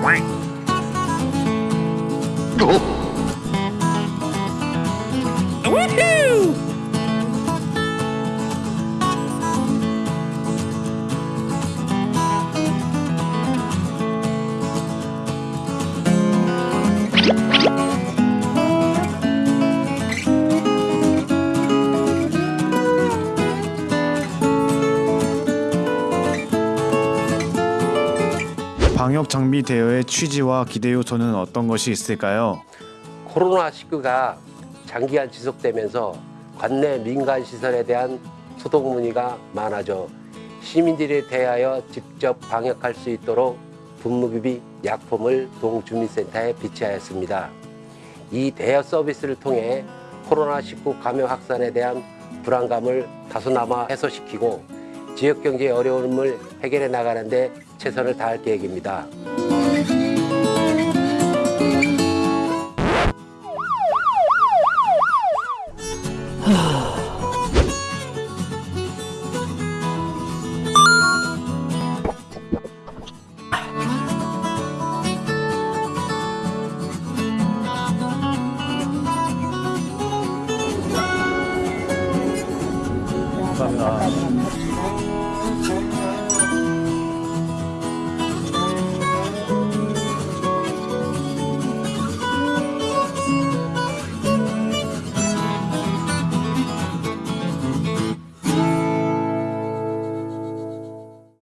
Quack. Oh. 방역 장비 대여의 취지와 기대 요소는 어떤 것이 있을까요? 코로나19가 장기간 지속되면서 관내 민간 시설에 대한 소독 문의가 많아져 시민들에 대하여 직접 방역할 수 있도록 분무기비 약품을 동주민센터에 비치하였습니다. 이 대여 서비스를 통해 코로나19 감염 확산에 대한 불안감을 다소나마 해소시키고 지역 경제의 어려움을 해결해 나가는 데 최선을 다할 계획입니다. 감사합니다.